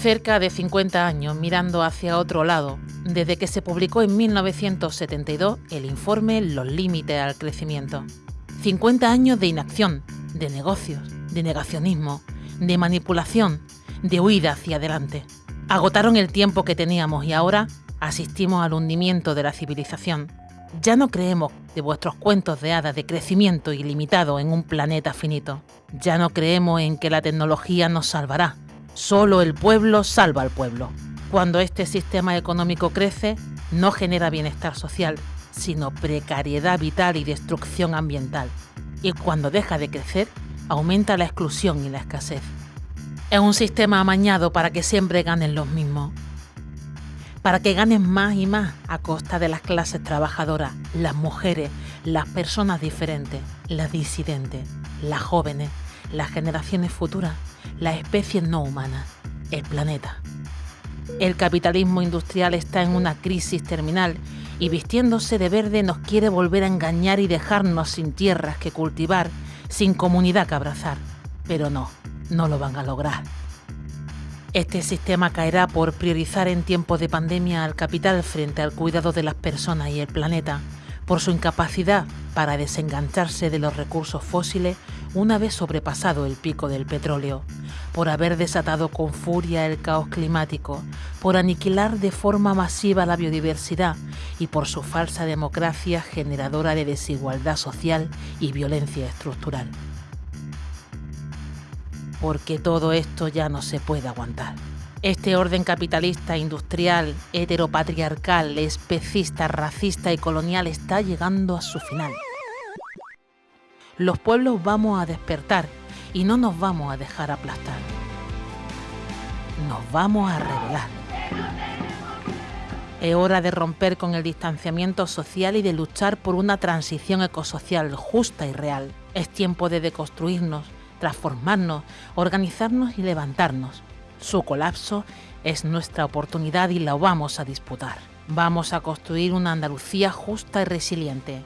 Cerca de 50 años mirando hacia otro lado, desde que se publicó en 1972 el informe Los límites al crecimiento. 50 años de inacción, de negocios, de negacionismo, de manipulación, de huida hacia adelante. Agotaron el tiempo que teníamos y ahora asistimos al hundimiento de la civilización. Ya no creemos de vuestros cuentos de hadas de crecimiento ilimitado en un planeta finito. Ya no creemos en que la tecnología nos salvará. Solo el pueblo salva al pueblo. Cuando este sistema económico crece, no genera bienestar social, sino precariedad vital y destrucción ambiental. Y cuando deja de crecer, aumenta la exclusión y la escasez. Es un sistema amañado para que siempre ganen los mismos para que ganen más y más a costa de las clases trabajadoras, las mujeres, las personas diferentes, las disidentes, las jóvenes, las generaciones futuras, las especies no humanas, el planeta. El capitalismo industrial está en una crisis terminal y vistiéndose de verde nos quiere volver a engañar y dejarnos sin tierras que cultivar, sin comunidad que abrazar. Pero no, no lo van a lograr. Este sistema caerá por priorizar en tiempos de pandemia al capital frente al cuidado de las personas y el planeta, por su incapacidad para desengancharse de los recursos fósiles una vez sobrepasado el pico del petróleo, por haber desatado con furia el caos climático, por aniquilar de forma masiva la biodiversidad y por su falsa democracia generadora de desigualdad social y violencia estructural porque todo esto ya no se puede aguantar. Este orden capitalista, industrial, heteropatriarcal, especista, racista y colonial está llegando a su final. Los pueblos vamos a despertar y no nos vamos a dejar aplastar. Nos vamos a revelar. Es hora de romper con el distanciamiento social y de luchar por una transición ecosocial justa y real. Es tiempo de deconstruirnos, transformarnos, organizarnos y levantarnos. Su colapso es nuestra oportunidad y la vamos a disputar. Vamos a construir una Andalucía justa y resiliente,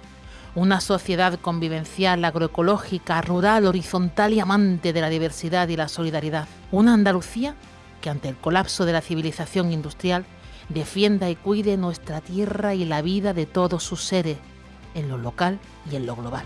una sociedad convivencial, agroecológica, rural, horizontal y amante de la diversidad y la solidaridad. Una Andalucía que ante el colapso de la civilización industrial defienda y cuide nuestra tierra y la vida de todos sus seres, en lo local y en lo global.